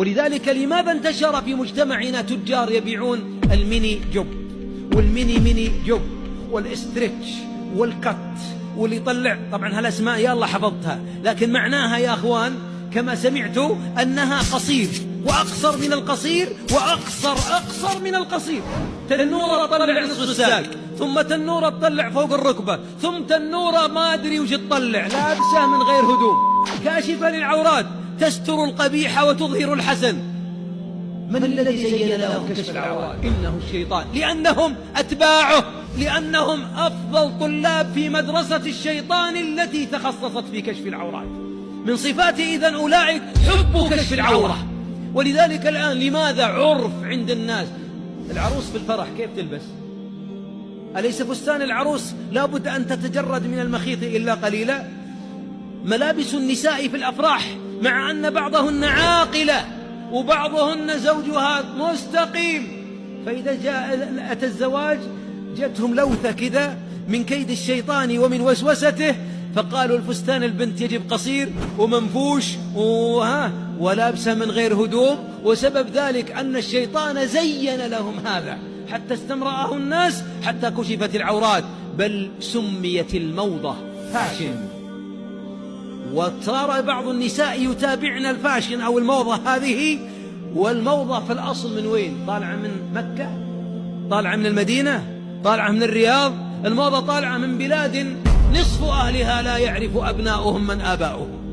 ولذلك لماذا انتشر في مجتمعنا تجار يبيعون ال mini jupe؟ وال mini mini jupe وال stretch وال cut واللي يطلع. طبعا هالاسماء يا الله حفظتها. لكن معناها يا أخوان كما سمعت أنها قصير وأقصر من القصير وأقصر أقصر من القصير. تنوره تطلع نصف الساق ثم تنوره تطلع فوق الركبة ثم تنوره ما أدري وش تطلع لابسه من غير هدوم. كاشفه للعورات تستر القبيح وتظهر الحسن من الذي زين لهم كشف العورات؟ إنه الشيطان. لأنهم أتباعه لأنهم أفضل طلاب في مدرسة الشيطان التي تخصصت في كشف العورات. من صفاته إذن أولئك حب كشف العورة. ولذلك الآن لماذا عرف عند الناس؟ العروس في الفرح كيف تلبس؟ أليس فستان العروس لابد أن تتجرد من المخيط إلا قليلا؟ ملابس النساء في الأفراح مع أن بعضهن عاقلة وبعضهن زوجها مستقيم. فإذا جاء أتى الزواج جاتهم لوثة كذا من كيد الشيطان ومن وسوسته فقالوا الفستان البنت يجب قصير ومنفوش وها ولابسة من غير هدوم. وسبب ذلك أن الشيطان زين لهم هذا حتى استمرأه الناس حتى كشفت العورات. بل سميت الموضة فاشن وصار بعض النساء يتابعن الفاشن أو الموضة هذه والموضة في الأصل من وين؟ طالعة من مكة؟ طالعة من المدينة؟ طالعة من الرياض؟ الموضة طالعة من بلاد نصف أهلها لا يعرف أبناؤهم من آباؤهم.